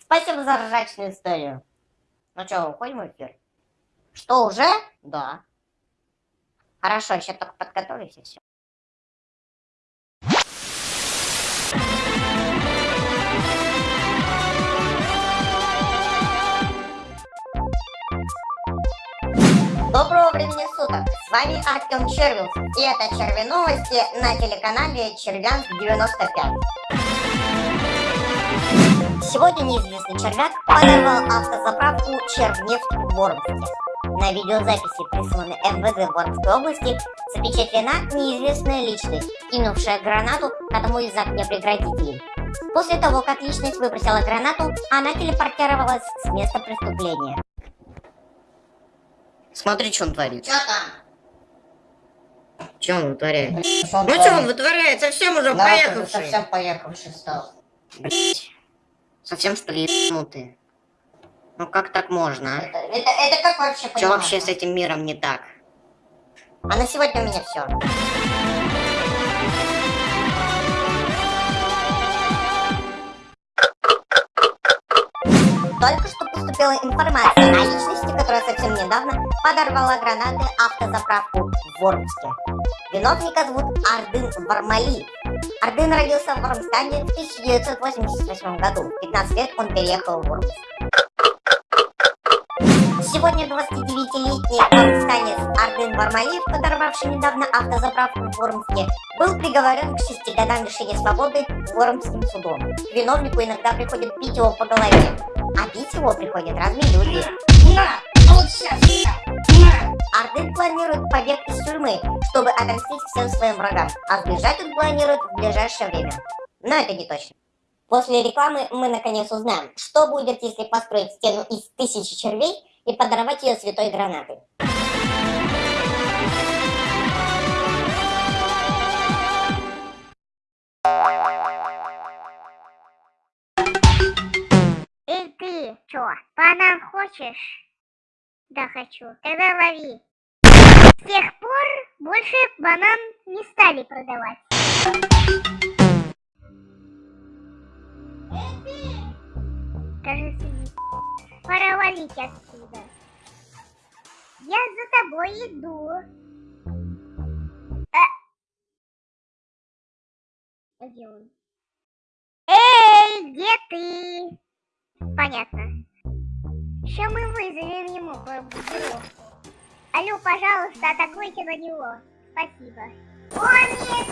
Спасибо за ржачную историю. Ну что, уходим в эфир? Что, уже? Да. Хорошо, еще только подготовлюсь и все. Доброго времени суток! С вами Артем Червил, и это Черви Новости на телеканале Червянск 95. Сегодня неизвестный червяк подорвал автозаправку Червнефть в Воронске. На видеозаписи, присланной МВД Воронской области, запечатлена неизвестная личность, кинувшая гранату одному из огнепрекратителей. После того, как личность выбросила гранату, она телепортировалась с места преступления. Смотри, что он творит. Что там? Что он вытворяет? Что он Ну что он вытворяет? Совсем уже Да, поехавший. совсем поехавший стал. Блядь. Совсем что ли ебанутый? Ну как так можно, Это, это, это как вообще а? Что вообще с этим миром не так? А на сегодня у меня все. Только что поступила информация о личности, которая совсем недавно подорвала гранаты автозаправку в Вормске. Виновника зовут Ардын Вармали. Ардын родился в Вормстане в 1988 году. В 15 лет он переехал в Вормск. Сегодня 29-летний вормстанец Ардын Вармалиев, подорвавший недавно автозаправку в Вормске, был приговорен к 6 годам лишения свободы Вормским судом. Виновнику иногда приходит бить его по голове, а бить его приходят разные люди. Вот сейчас! Ардын планирует побег из тюрьмы, чтобы отомстить всем своим врагам, а сбежать он планирует в ближайшее время. Но это не точно. После рекламы мы наконец узнаем, что будет, если построить стену из тысячи червей и подорвать ее святой гранатой. Эй ты, чё, банан хочешь? Да хочу. Тогда лови. С тех пор больше банан не стали продавать. Кажется, пора валить отсюда. Я за тобой иду. А... А Где он? Эй, где ты? Понятно. Сейчас мы вызовем ему группировку. Алло, пожалуйста, атакуйте на него. Спасибо. О, нет!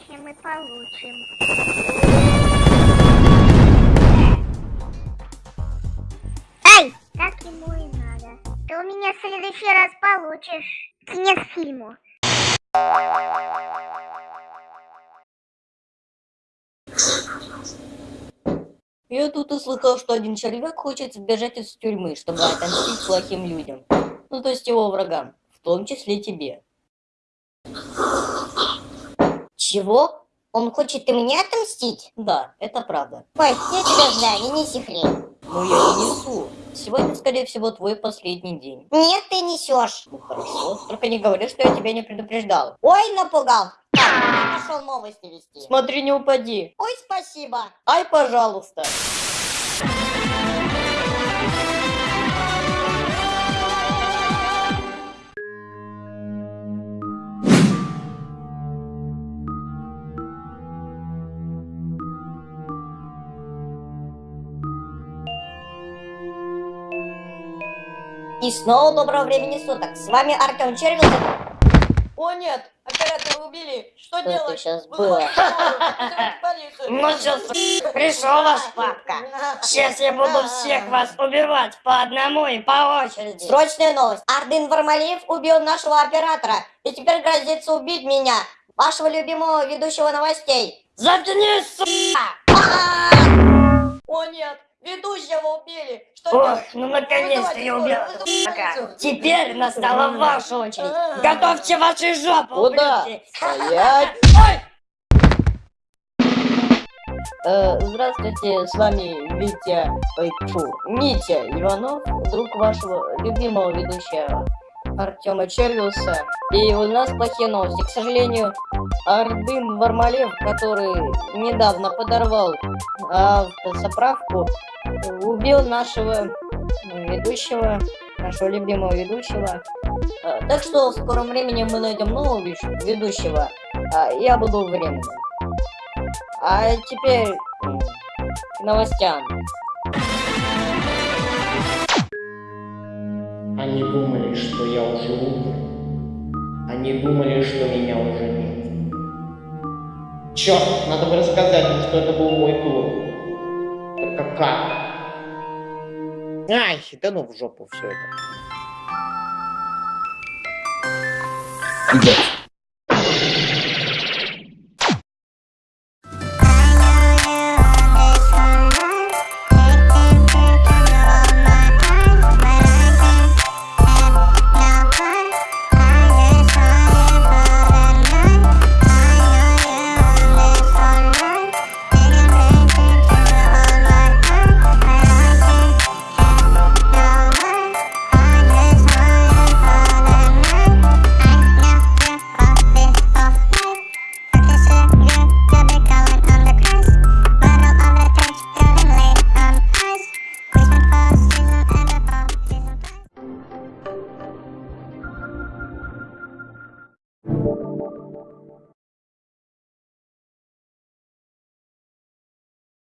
Сейчас мы получим. Ай! Так ему и надо. Ты у меня в следующий раз получишь. Конец фильму. Я тут услыхал, что один червяк хочет сбежать из тюрьмы, чтобы отомстить плохим людям. Ну, то есть его врагам, в том числе тебе. Чего? Он хочет и мне отомстить? Да, это правда. Ой, я тебя знаю, не неси хрень. Но я не несу. Сегодня, скорее всего, твой последний день. Нет, ты несешь. Ну хорошо, только не говори, что я тебя не предупреждал. Ой, напугал. Я пошел новости вести. Смотри, не упади. Ой, спасибо. Ай, пожалуйста. И снова доброго времени суток. С вами Артем Червил. О нет, оператора убили. Что, Что делать? сейчас было? Ну что, пришел ваш папка. Сейчас я буду всех вас убивать по одному и по очереди. Срочная новость. Ардын Вармалиев убил нашего оператора и теперь грозится убить меня, вашего любимого ведущего новостей. Заткнись, сука! О нет, ведущего убили. Что Ох, делать? ну наконец-то я убил сука. полицию. Теперь настала ваша очередь. Готовьте ваши жопы, Куда? ублюдки. Стоять. Ой! Э, здравствуйте, с вами Витя, ой, фу, Митя Иванов, друг вашего любимого ведущего. Артема Червиуса. И у нас плохие новости. К сожалению, Ардын Вармалев, который недавно подорвал автозаправку, убил нашего ведущего, нашего любимого ведущего. А, Так что в скором времени мы найдем нового ведущего. а Я буду временным. А теперь к новостям. Они думали, что я уже умер. Они думали, что меня уже нет. Черт, надо бы рассказать им, что это был мой клуб. Только как? Ай, да ну в жопу все это. Ребят,